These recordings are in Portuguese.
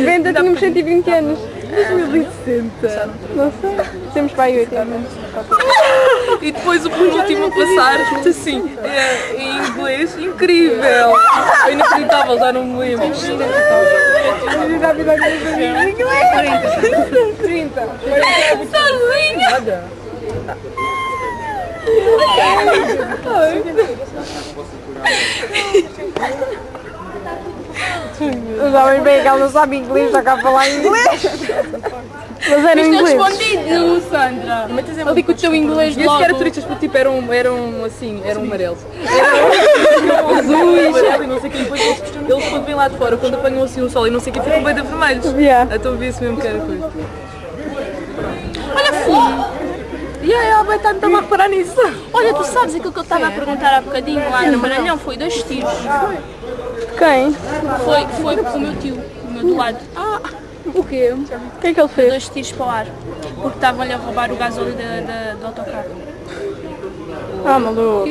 2090 tínhamos 120 anos. 2060. Não sei. Temos para aí 80 anos. E depois o penúltimo a passar, assim, é, em inglês, incrível. É inacreditável, já não me lembro. Já vi logo em inglês. 30. Sozinha! Os homens bem que ela não sabe inglês, já cá falar inglês. Mas era em inglês. Respondido, Sandra. Ali com o teu inglês E logo. eram turistas, porque tipo, eram, eram assim, eram amarelos. Eram azuis, e não sei o que. Depois eles, quando vêm lá de fora, quando apanham assim o sol e não sei o que, ficam bem de vermelhos. Yeah. Então vi-se mesmo que era coisa. Olha, fumo. E aí, a Betânia estava a reparar nisso. Olha, tu sabes aquilo que eu estava a perguntar há bocadinho lá no Maranhão? Foi dois tiros. Quem? Foi, foi o meu tio, o meu do lado. O quê? O que é que ele fez? Dois tiros para o ar. Porque estavam-lhe a roubar o gasóleo da, da- do autocarro. Ah, maluco.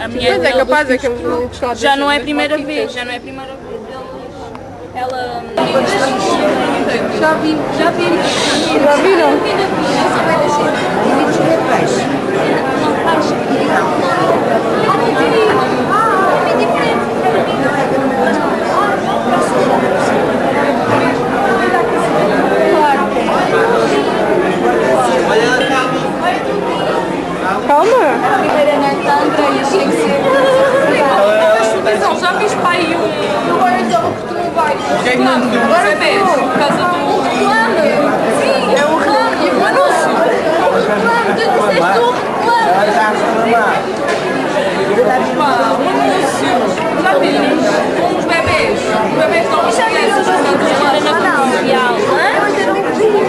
A mulher Mas é capaz, é que eu Já não é a primeira vez, já não é a primeira vez. Ela. Já vi, já vi. Já viram? Calma. Já fiz pai um. Agora Agora vês, por causa do. Sim, é o reclame, o anúncio. O reclame, tu disseste o reclame. Pá, o anúncio. Já viram? Com os bebês. Os bebês estão as crianças Era na comercial. O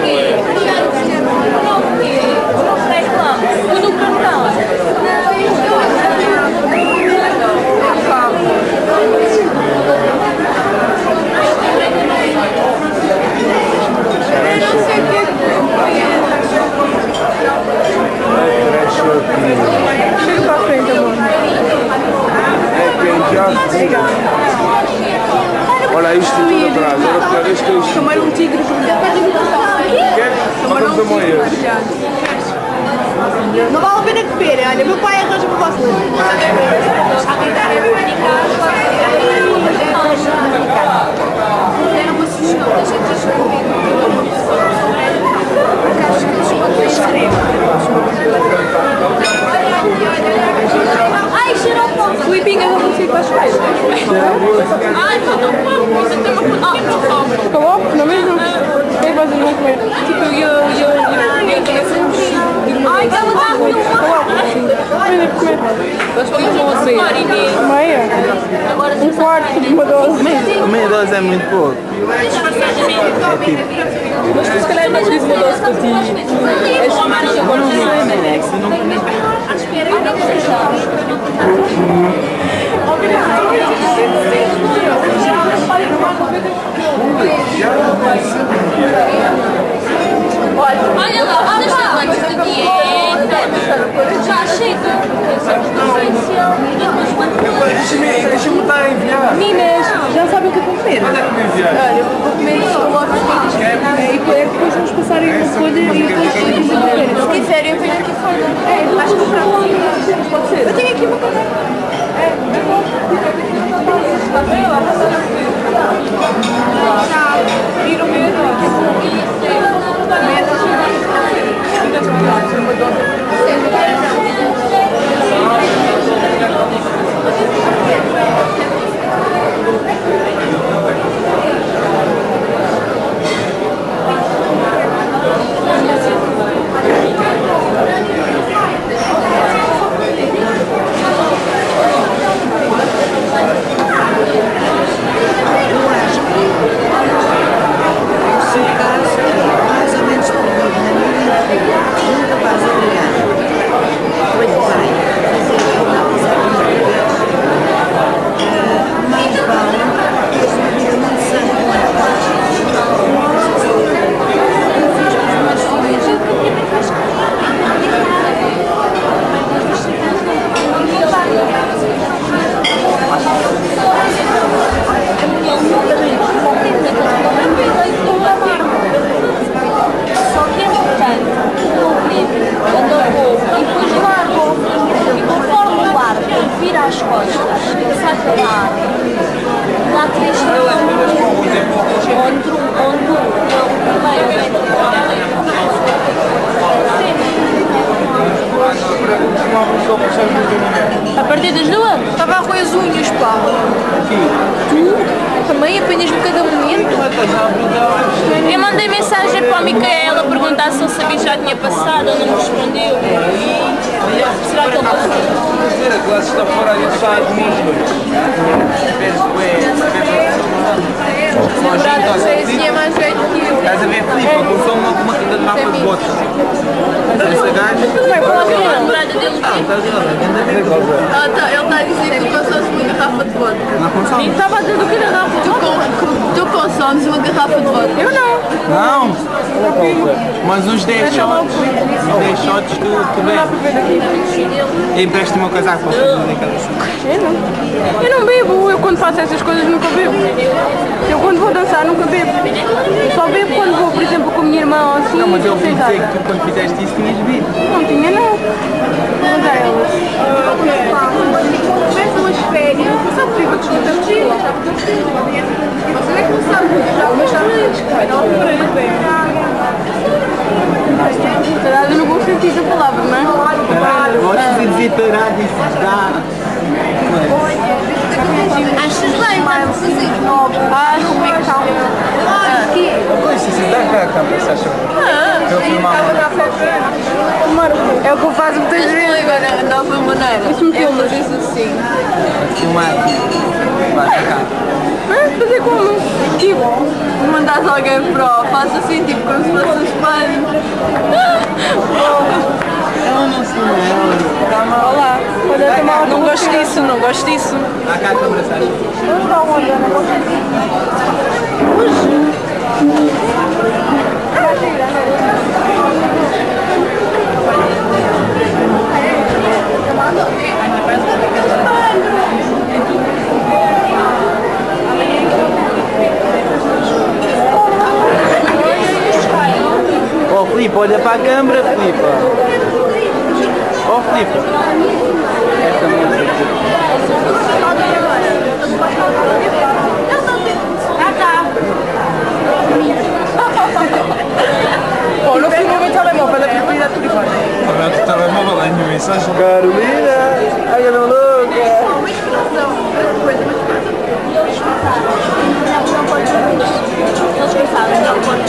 quê? O quê? Não reclame. Tudo o cartão. Chega para a frente, amor. Olha isto tudo atrás, era pior isto que isto. Tomar um tigre Olha os amoias. Não vale a pena comer, olha, meu pai arranja para vocês. Era uma sugestão da gente escrever porque acho que eles quando escrevem. Ai, cheirou pouco. Flipping é Ai, não que que eu, eu, eu, eu, eu ela. Nós fomos uma. Meia? Um quarto de uma dose. Meia dose é muito pouco. Mas tu se calhar não disse uma doce para ti. És mais agora não sei, né? Olha lá, vocês estão quantos de dieta? Já chega. Deixa-me deixa-me estar a enviar. Meninas, já sabem o que vão comer? Onde é que me enviaste? Olha, eu vou comer escalopes e depois vamos passar aí uma folha e depois a comer. Se quiserem, eu venho aqui fora. É, acho que pronto. Pode ser. Eu tenho aqui uma coisa. Empresta-me o meu casaco para Eu não. Eu não bebo, eu quando faço essas coisas nunca bebo. Eu quando vou dançar nunca bebo. Só bebo quando vou, por exemplo, com a minha irmã ou assim. Não, mas eu ouvi dizer que tu quando fizeste isso tinhas bebido. Não tinha não. Mas é elas. Começam as férias, não sabe que eu desconto a mochila. Você é que não sabe já mas já não Se calhar no bom sentido da palavra, não é? E dá. Achas bem, mas assim. Ah, como é que está? Pois, cá câmera, se acha? Eu filmava. É o que eu faço muitas vezes. agora nova maneira. É fazer assim. Filmar. Vai, cá. Ah, fazer como? Tipo, Mandas alguém pro, faz assim, tipo, como se fosse um espelho. Ela não se lembra. Calma. olá. Quando eu tomar Não gosto disso, não gosto disso. Dá cá a câmera, se acha? Oh Filipe, olha para a câmera, Filipe. Oh Filipe. Esta música. Oh, não filmo o meu telemóvel, é propriedade privada. Agora tu telemóvel, é nenhuma mensagem. Carolina, ai eu não louca. Eles pensavam que ele pode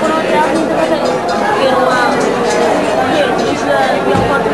foram atrás muito bastante. Viram lá o que diz da ele pode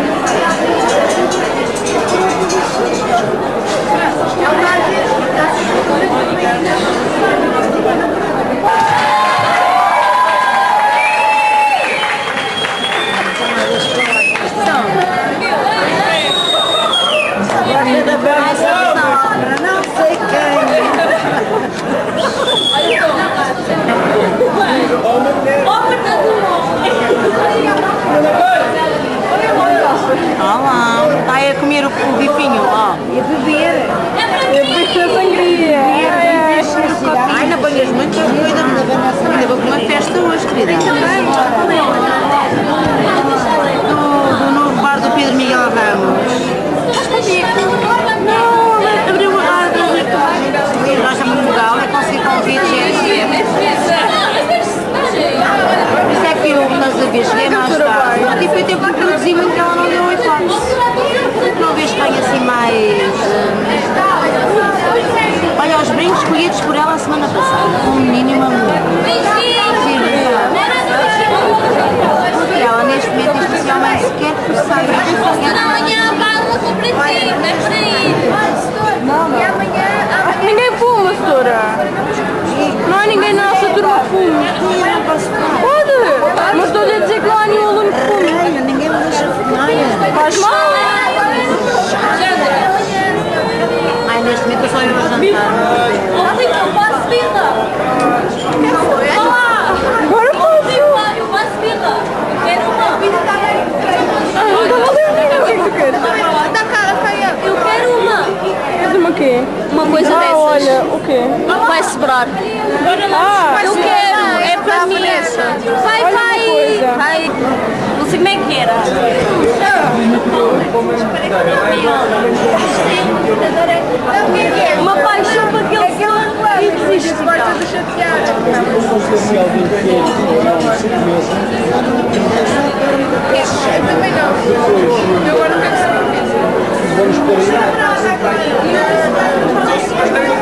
Olá, está aí a comer o, o bifinho, ó. E a beber. Eu fiz a sangria. Ai, não banhas muito, eu cuida Ainda vou para uma festa hoje, querida. Do, do novo bar do Pedro Miguel Ramos. Não, abriu uma rádio. Nós estamos no Mugal, é conseguir convites. é Por isso é que eu, mas a vez cheguei mais tarde. Não tive tempo de produzir muito, ela não deu hipótese. Não vês que tenho assim mais. hum, Olha, os brincos escolhidos por ela a semana passada. Um e uma mulher. Porque ela neste momento diz que esse homem sequer percebe. Amanhã vai uma cooperativa, não é por aí. Ninguém fuma, senhora. Não há ninguém na nossa turma que fume. Pode, mas estou-lhe a dizer que não há nenhum aluno que fume. Ninguém me deixa fumar. Faz mal. Ai, neste momento eu só eu a jantar. Sobrar. Ah, Eu quero, é para mim. Vai, vai, vai. Não sei como é que era. Uma paixão para aquele e desiste. De também não. Eu agora não quero. Vamos aí. Parabéns,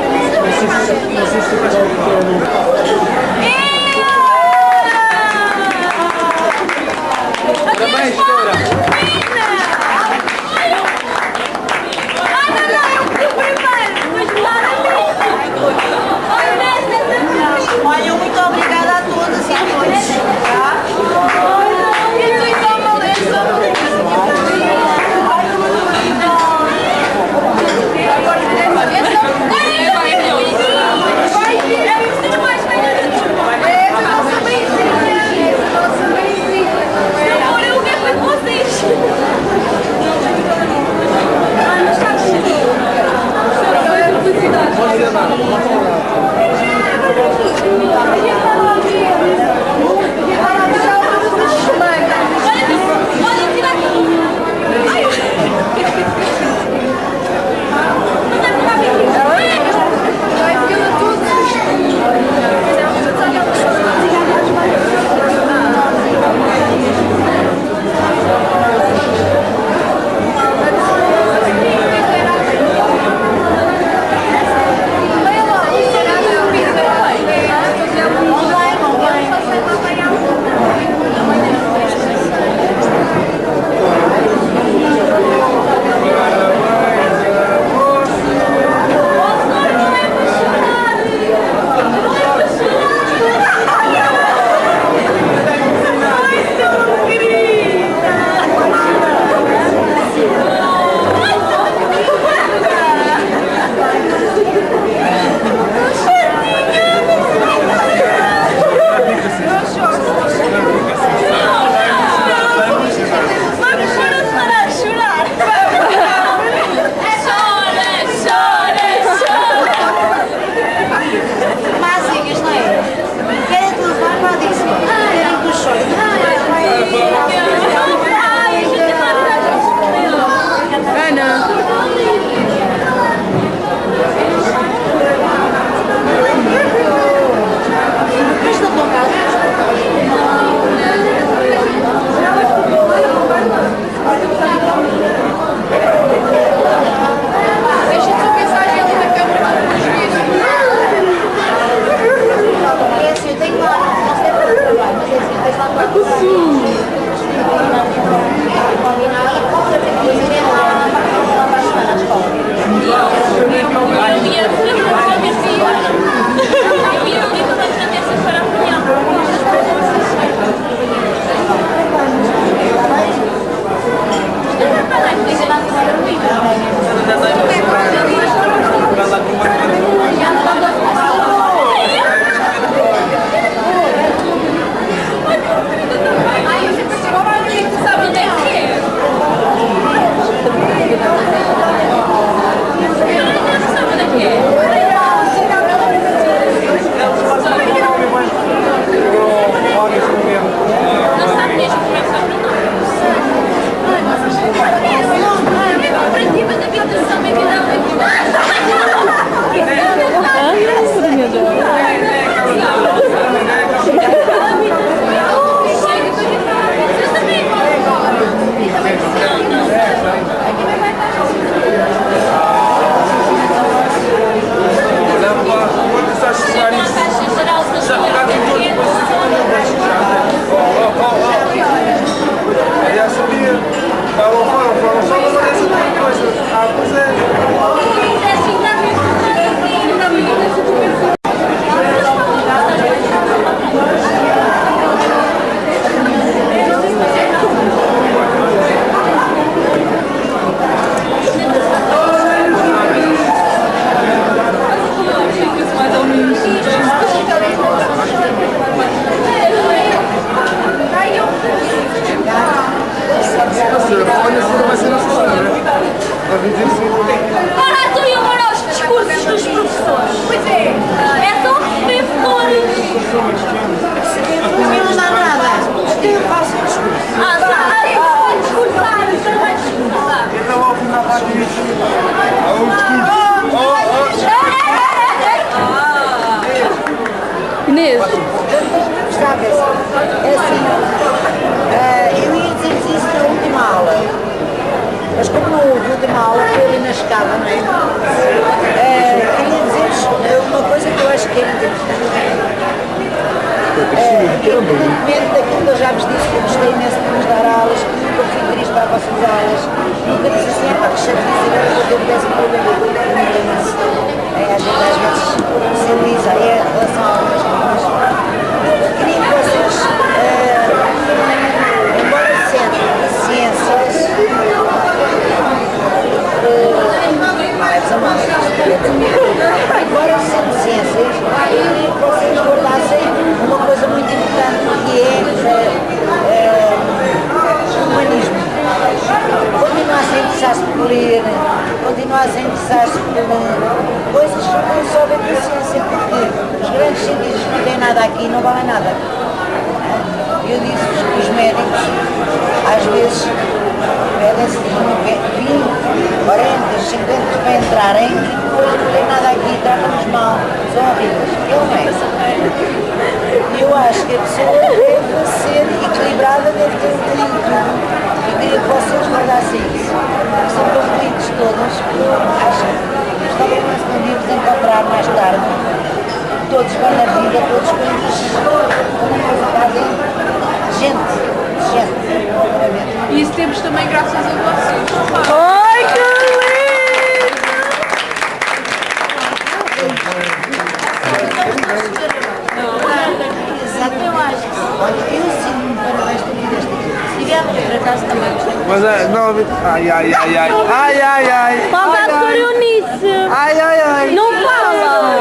por acaso também gostei. Mas é, não, ai, ai, ai, ai, ai, ai, ai, Falta a doutora Eunice. ai, ai, ai. Não fala.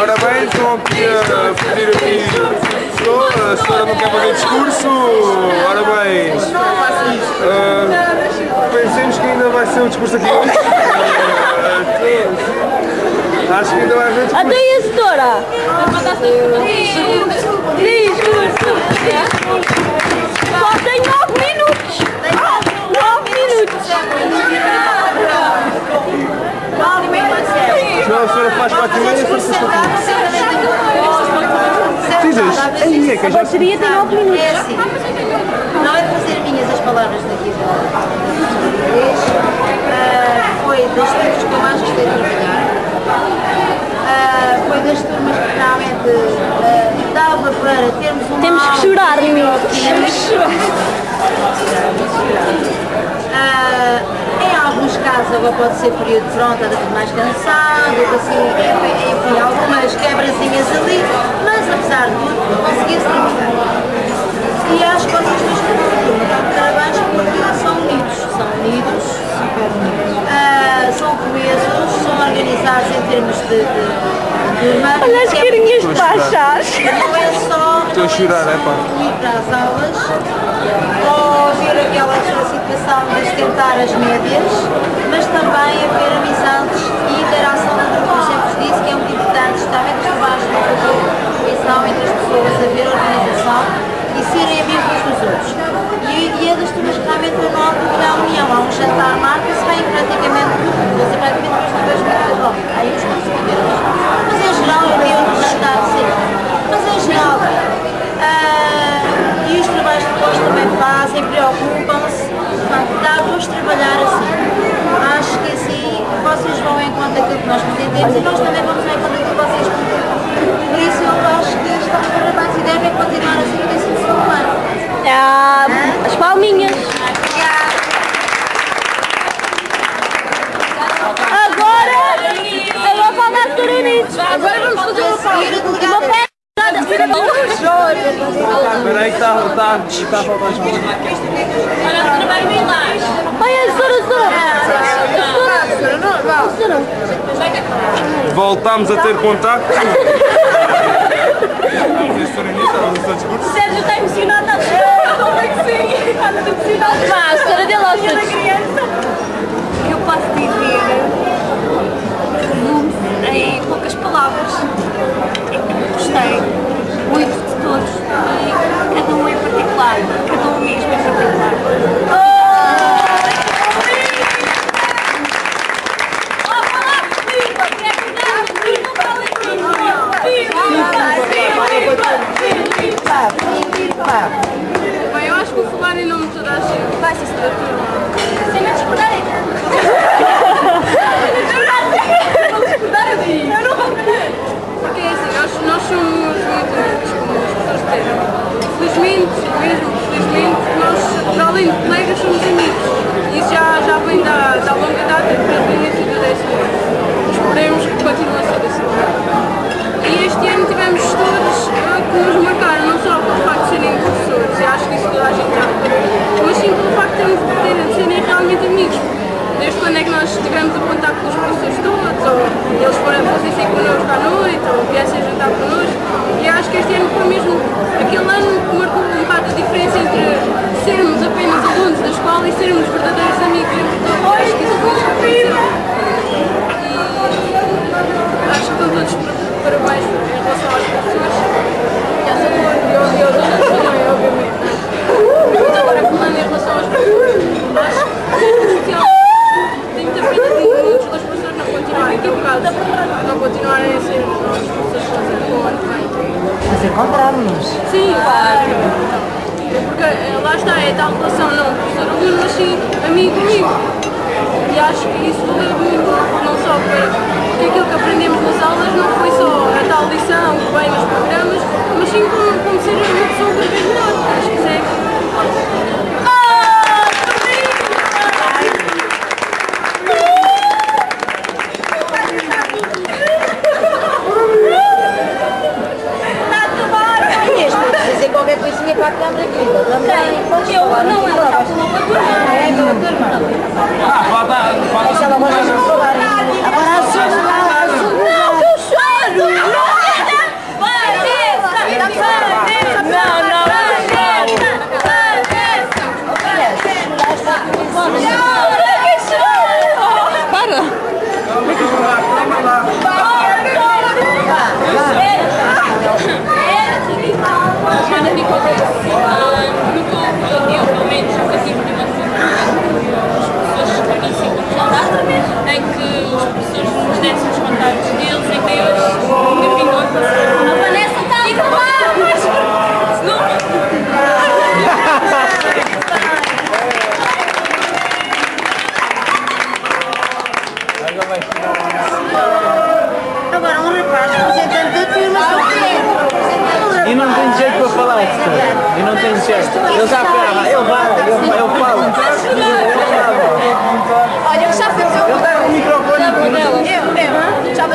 Ora bem, estão a pedir aqui a senhora não quer fazer discurso, ora bem, ah, pensemos que ainda vai ser um discurso aqui hoje. Acho que ainda vai haver discurso. Até aí a setora. Discurso. Só tem 9 minutos. 9 minutos. Senão a senhora faz 4 e meia, eu faço 5 Dizes? Aí é que eu já Bateria tem 9 minutos. É assim, não é de fazer minhas as palavras daqui da ah, foi das turmas que eu mais gostei de trabalhar, Ah, foi das turmas que realmente ah, dava para termos uma Temos que chorar, de meninos. bioquímica. Ah, em alguns casos agora pode ser período de fronte, anda mais cansado, assim, enfim, algumas quebrazinhas ali, mas apesar de tudo, conseguiu-se. E acho que vocês dois estão parabéns porque são unidos, são unidos, super unidos. Ah, são coesos, são organizados em termos de, de, de turma. Olha as carinhas de baixas. Não é só Estou a chorar, é pá. ir para as aulas ou ver aquela situação de esquentar as médias, mas também haver amizades e interação entre como eu sempre disse, que é muito importante, justamente os trabalhos de fazer ligação entre as pessoas, haver organização e serem amigos uns dos outros. E, e é das turmas que realmente eu que há união, há um jantar, marca-se bem praticamente tudo, quer dizer, praticamente os dois meses, bom, aí os consumidores. Geral eu tenho um sempre. Mas em geral, ah, e os trabalhos que depois também fazem, preocupam-se, dá-vos trabalhar assim. Acho que assim vocês vão em conta aquilo que nós pretendemos e nós também vamos em conta aquilo que vocês pretendem. Por isso eu acho que estão parabéns e devem continuar assim no décimo segundo ano. Ah, as palminhas. A Eunice. Agora vamos fazer uma pausa. Uma peça. Espera aí que está tá, tá a faltar as mãos. Olha, a doutora vai vir lá. Olha, a doutora, a doutora. A doutora. Voltámos a ter contacto. Sérgio está emocionado, está a chorar. Como é que sim? Está emocionado. Vá, a senhora dele aos Eu posso dizer, em poucas palavras. Gostei muito de todos e cada um em particular, cada um mesmo em particular. Pá. Bem, eu acho que vou falar em nome de toda a gente. Vai, sim, somos muito líderes como as pessoas disseram. Felizmente, mesmo, felizmente, nós, para além de colegas, somos amigos. E isso já, já vem da, da longa data, desde o início do décimo anos, Esperemos que continue a ser assim. E este ano tivemos todos ah, que nos marcaram, não só pelo facto de serem professores, e acho que isso toda a gente já mas sim pelo facto de termos de serem realmente amigos. Desde quando é que nós tivemos o contato com os professores todos, ou eles foram a fazer é connosco?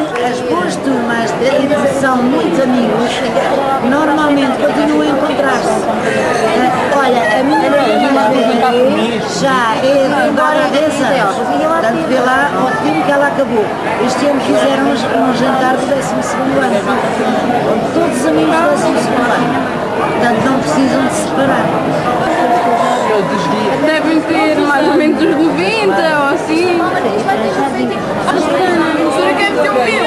Porque as boas turmas de são muitos amigos normalmente continuam a encontrar-se. Olha, a minha já é agora há 10 anos. Portanto, vê lá ao tempo que ela acabou. Este ano fizeram um jantar do 12 ano. Com todos os amigos do 12 ano. Portanto, não precisam de se separar. Devem ter mais ou menos uns 90 ou assim. Professora, quer meter um pio?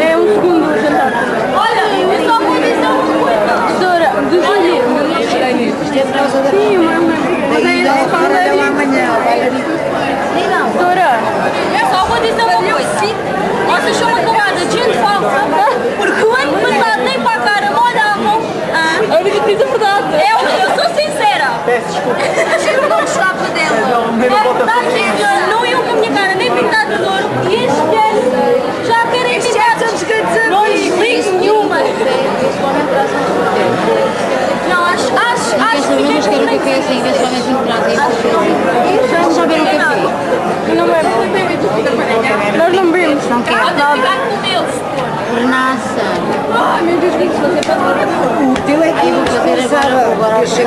É um segundo jantar. Olha, eu só vou dizer uma coisa. Sim, mas mas é que falaria. amanhã. Professora, Eu só vou dizer uma coisa. Vocês são uma camada de gente falsa, porque o ano passado nem para a cara. Ah, que diz a verdade. eu, eu sou sincera. Peço desculpa. Eu não gostava dela. Não, não É verdade, senhora. Não iam com a minha cara nem pintar de ouro. E este ano já querem pintar de Não lhes ligo nenhuma. Não, acho, acho, acho que Vamos querer o café assim, eventualmente em casa. Vamos só beber um café. Não é. Nós não bebemos. Não quero. Pode ficar com o meu, se for. Renasça. Ai o é que teu é que Eu agora. Agora Eu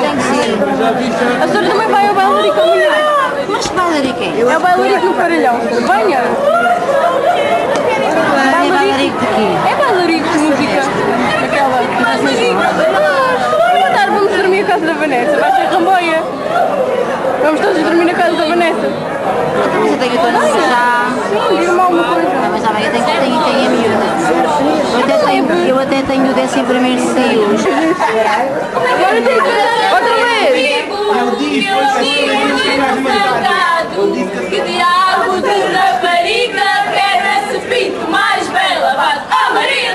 têm que ser. A senhora também vai ao bailarico amanhã. Mas que bailarico é? É o bailarico no Paralhão. Venha. É bailarico de quê? É bailarico de música. Aquela. Tarde, vamos dormir a casa da Vanessa. Vai ser ramboia. Vamos todos dormir na casa da Vanessa. Então, mas eu tenho toda já. Sim, diga-me alguma coisa. Não, mas amanhã tenho, tenho, tenho a miúda. Eu até tenho, eu até tenho o décimo primeiro saiu. Agora tem que Outra vez. Eu digo salgado que diabo de rapariga quer esse pinto mais bela. Bate. Oh Maria,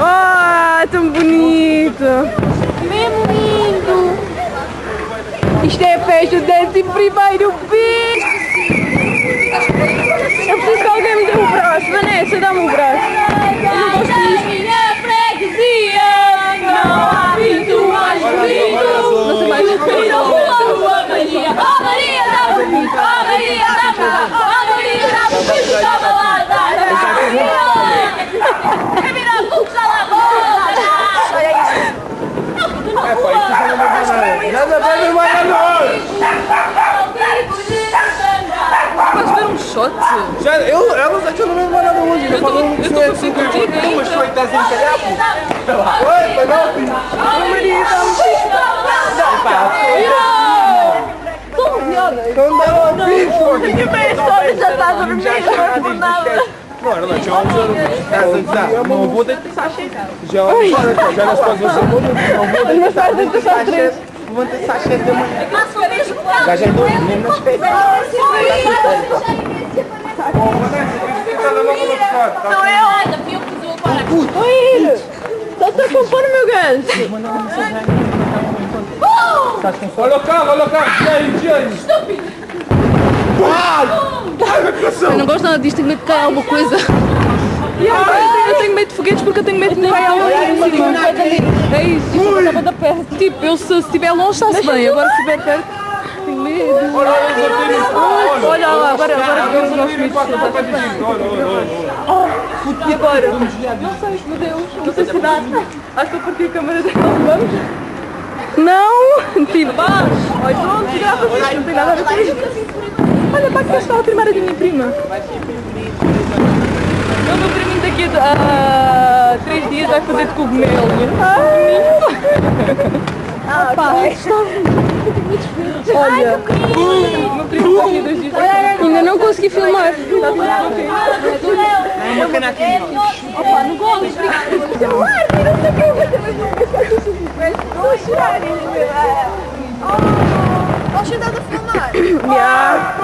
Ah, tão bonito! Mesmo lindo! Isto é a festa do 11 primeiro B! Eu preciso que alguém me dê o braço. Vanessa, dá-me o braço. Eu não gosto disto. minha freguesia não há pinto mais bonito. Não sei mais. Então, rua, rua, Maria, ó Maria da bonita, ó Maria da bonita, ó Maria da bonita, estava lá da Maria. É virar puxa lá, É, pá, isso já não vai dar nada. Nada bem, não vai dar nada. Podes ver um shot? Já, eu, ela já tinha não vai dar nada hoje. Já falou um que eu mas foi estás em calhar, pô. Oi, foi não, filho. Não dá uma bicho. Já está a dormir, não é por nada. Mano, não tinha um jogo. Não vou ter que sachê. Já já nas coisas do mundo. Não vou ter que sachê. Vou ter sachê de manhã. Já já dou mesmo nas feitas. Não é hora, viu que eu para. Oi, Só estou a compor o meu gancho. Olha o carro, olha o carro. Tira aí, tira aí. Eu não gosto nada disto, tenho medo de cair alguma coisa. Eu tenho medo de foguetes porque eu tenho medo de cair alguma coisa. É isso, isto estava da perto. Tipo, eu se estiver longe está-se bem, agora se estiver perto. Olha, olha, Olha lá, agora, agora vemos o nosso vídeo. Olha, olha, olha. E agora? Não sei, meu Deus, não sei se dá. Acho que eu parti a câmera dela. Vamos? Não! Tipo, olha, pronto, grava isto, não tem nada a ver com isto. Olha, para que está a primeira da minha prima. O meu priminho daqui a três dias vai fazer de cogumelo. Ah, pá, Olha. Ainda não consegui filmar. É uma cana aqui. Opa, não gosto. Filmar, não sei o que. Estou a chorar. Posso ajudar a filmar? Yeah.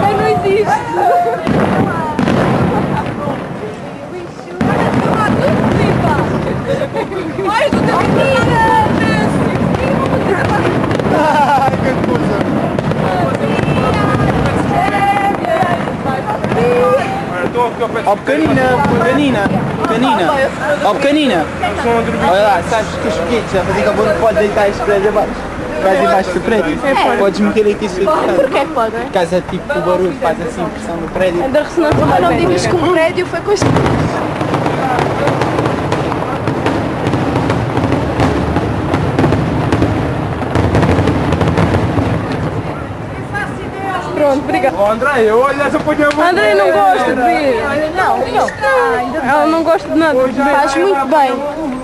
Ai, não existe. Ai, não tem Ai, que coisa. Olha, estou aqui ao pé Ó pequenina, pequenina, pequenina. Ó pequenina. Olha lá, sabes que os foguetes a fazer que não pode deitar este prédio abaixo. Vais embaixo do prédio. Podes meter aqui se Porquê que pode? Por causa tipo o barulho faz assim pressão no prédio. Da ressonância Mas não digas que o prédio foi construído. Pronto, obrigada. Ó, André, eu olho essa ponha muito. André não gosta de ver. Não, não. Ela não gosta de nada. Faz muito bem.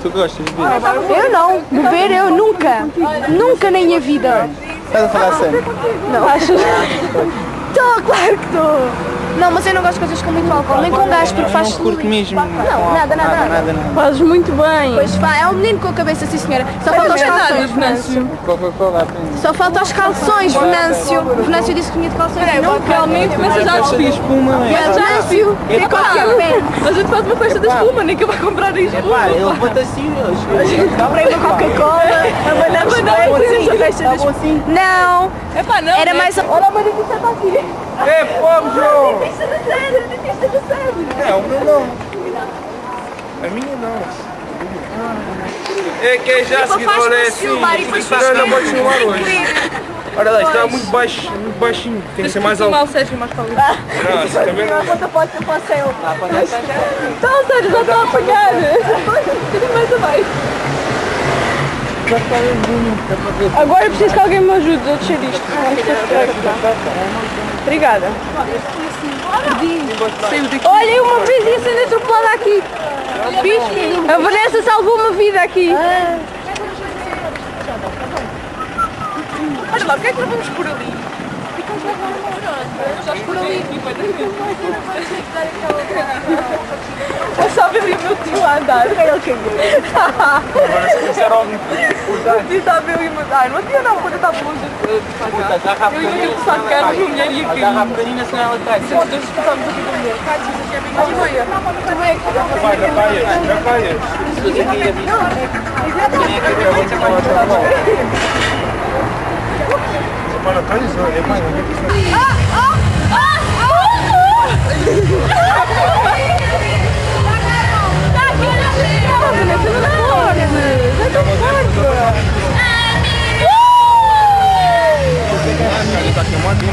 Tu gostas de ver? Eu não. Beber eu nunca. Nunca na minha vida. Estás a falar sério? Não. Acho. Estou, claro que estou. Não, mas eu não gosto de coisas com muito álcool, nem com gás, porque faz Não curto mesmo. Não, nada, nada, nada. Fazes muito bem. Pois vá, é um menino com a cabeça, sim senhora. Só falta os calções, Venâncio. Só falta os calções, Venâncio. Venâncio disse que tinha de calções. Não, Realmente, mas eu já Festa de espuma, não é? Venâncio, é qualquer pena. A gente faz uma festa da espuma, nem que vai comprar isto. Epá, ele bota assim. Comprei uma Coca-Cola, abanamos bem, festa. Não, Epá, não. era né? mais... Olha a Maria que está aqui. É fogo, João! Dentista do dentista do Cérebro. É, o meu não. A minha não. É que é já a seguir, olha é assim. Não, não pode filmar hoje. Olha lá, isto está muito baixo, muito baixinho. Tem que ser mais alto. Sérgio, mais para ali. Não, assim também não. Conta pode ser para o céu. Então, Sérgio, já está a apanhar. Um bocadinho mais abaixo. Agora eu preciso que alguém me ajude a descer isto. Obrigada. Olha, uma vez ia sendo atropelada aqui. Bicho, a Vanessa salvou uma vida aqui. Olha lá, porquê é que não vamos por ali? Vamos por ali. Eu só vi o meu tio a andar. Ele caiu. Agora se começar a ouvir. O tio está a ver o meu Ai, não tinha não, quando eu estava longe de Puta, Eu ia pequenina. começar a cara uma mulher e ia Agarra a pequenina, senão ela. Foda-se, estamos aqui. Também é que Vai, já caias, já caias. Se você queria é eu vou te falar? Mano, caias, é não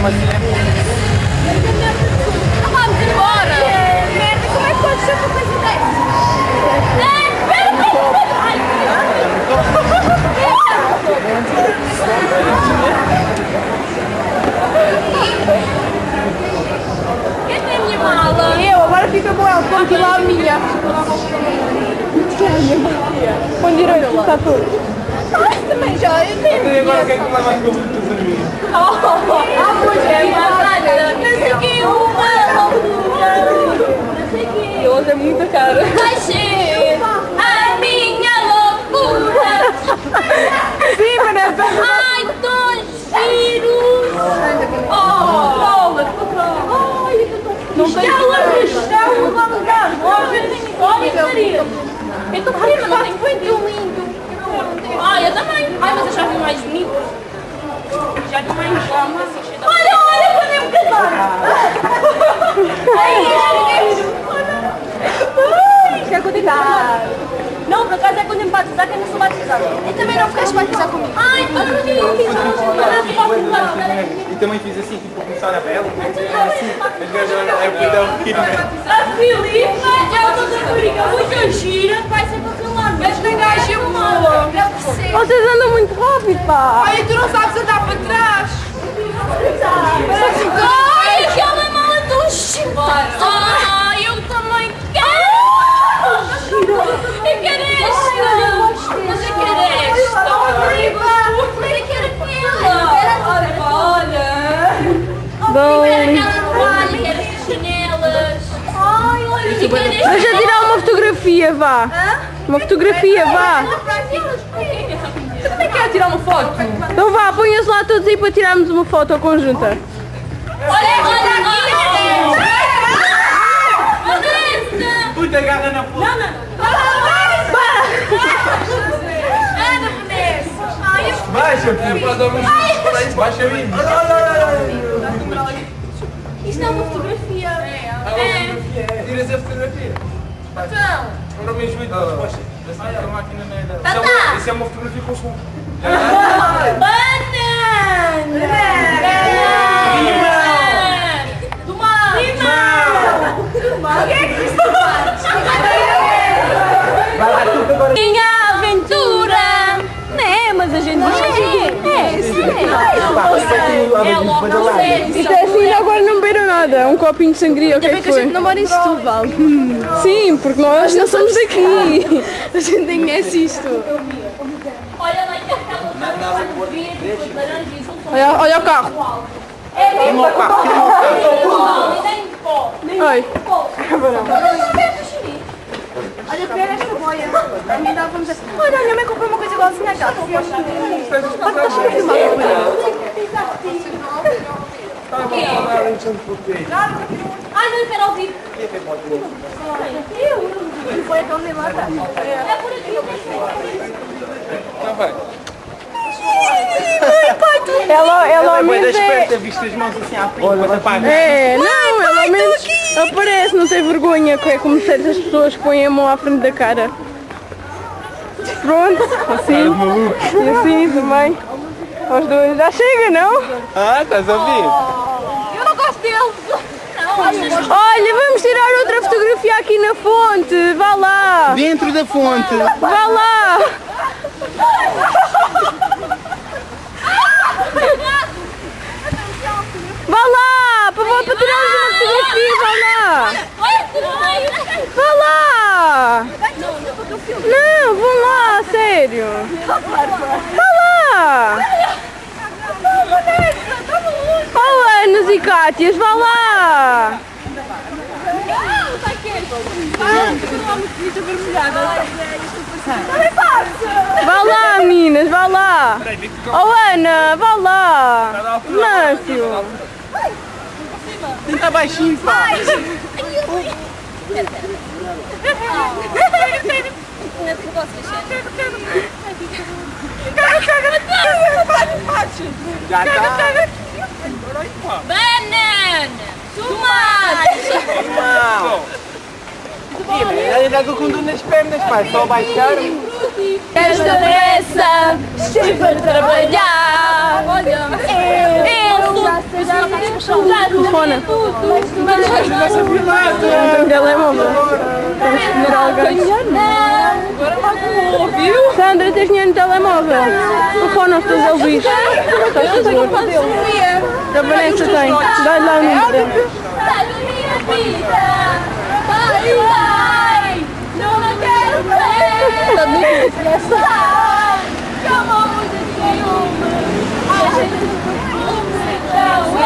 Assim. Vamos embora! Merda, como é que pode ser uma coisa? Ai, é. E eu, agora fica com ela, ponto lá a minha. E é que leva as coisas dos amigos? Ah, pois é, mas não sei que, uma. Não que. Hoje é muita cara. Vai ser a minha loucura. Sim, Vanessa. Ai, dois giros. Oh, Ai, Não tem Ela está uma lugar. Olha, Maria. Eu estou prima, não tenho muito lindo. Ai, eu também. Ai, mas eu já vi mais bonito. Já vi mais chama. Olha, olha, podemos casar. Ai, Quer contar? Não, por acaso é quando eu me batizar que eu não sou batizada. Eu também não ficaste batizar comigo. Ai, outro dia eu fiz uma E também fiz assim, tipo, começar a pele. Assim, as gajas é o cuidado né? A Filipe é uma rapariga muito gira, vai ser para aquele lado. Esta gaja é boa. Eu percebo. Vocês andam muito rápido, pá. Ai, tu não sabes andar para trás. Ai, aquela mala tão chibata. Olha. Dão Quero aquela toalha, quero estas chanelas. Ai, olha, eu quero esta. Deixa tirar uma fotografia, vá. Uma fotografia, vá. Também quero tirar uma foto. Então vá, ponham-se lá todos aí para tirarmos uma foto conjunta. Olha, olha aqui. Agarra na Vanessa! Ai, eu... Baixa, filho, para dar um... Baixa aí. Isto é uma fotografia. É. Tiras a fotografia. Então, Agora me ajuda. Poxa, essa máquina não é. Isso é uma- Isso é uma fotografia com som. banana! Do mar! Limão! Do mar! O que é que isto faz? Minha aventura! É, mas a gente diz que É, sim! É logo ao sério! Isto é assim, agora não beberam nada. Um copinho de sangria, o que é que que a gente foi? não mora em Setúbal. Sim, porque nós não somos daqui. A gente nem conhece isto. Olha lá, e aquela verde, laranja e azul. Olha, o carro. É o tira o carro. Pode. Oi. Olha, esta boia. A mim dava-me dizer, olha, a minha mãe comprou uma coisa igualzinha àquela. Ai, não, espera ao vivo. Foi a Tony Mata. É por aqui. Não vai. Ela, ela Ela é menos das é... pernas, viste as mãos assim à frente, quando apaga. É, não, ao menos aparece, não tem vergonha, que é como certas pessoas que põem a mão à frente da cara. Pronto, assim. E assim também. Os dois. Já chega, não? Ah, estás a ouvir? Eu não gosto deles. Olha, vamos tirar outra fotografia aqui na fonte. Vá lá. Dentro da fonte. Vá lá. Vá lá, para, para tirarmos uma fotografia, vá lá. Vá lá. Não, vão lá, sério. Vá lá. Oh, Anas e Cátias, vá lá. Vá lá, meninas, vá lá. Oh, Ana, vá lá. Mâncio. Tenta baixinho, pá. Já tá. Banana! Tomate! Não. Ih, mas ainda estou com dor nas pernas, pá. Só baixar. Esta pressa, estive para trabalhar. Olha, eu alguém. Ouviu? Sandra, tens dinheiro no telemóvel? Telefona os teus ouvidos. Estás a favor? A Vanessa tem. Dá-lhe lá o número vida. Vai, vai. Não quero ver. Vai. Que amor muito nenhuma. A gente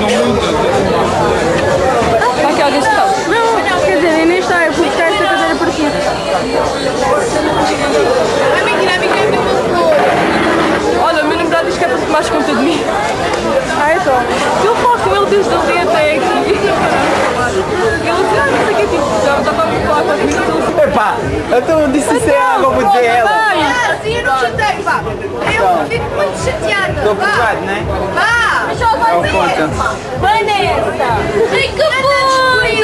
não quero. Quantas foi? Aqui alguém se está. Não, quer dizer, nem está. Eu fui buscar esta cadeira para ti. Olha, o meu namorado diz que é para tomares conta de mim. Ah, então. Eu falo com ele desde ontem até aqui. Ele disse, ah, não sei o que, tipo, já estava a me falar com as minhas Epá, então eu disse isso é água, vou dizer ela. Assim eu não chatei, vá. Eu fico muito chateada. Estou Vá. provado, né? Vá. Só vai conta. Vanessa! Vem que fui!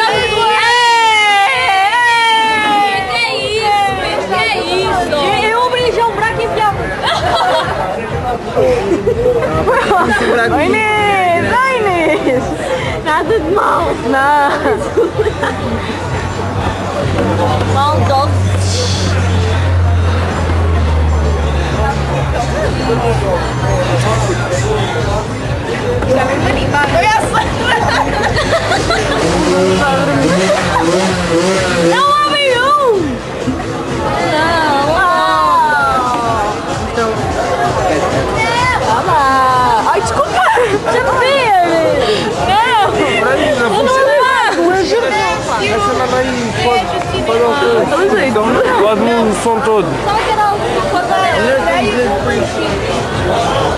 Que é isso? Que é isso? Eu abri já o buraco e enfiava. Oi, Inês! Oi, Inês! Nada de mal. Não. Maldoso. Não abre um! Não! Ai, desculpa! Já não vi! Não! Eu não levo! Eu juro Essa mamãe pode, pode ouvir. Vamos aí. Pode o som todo. Só que era 네.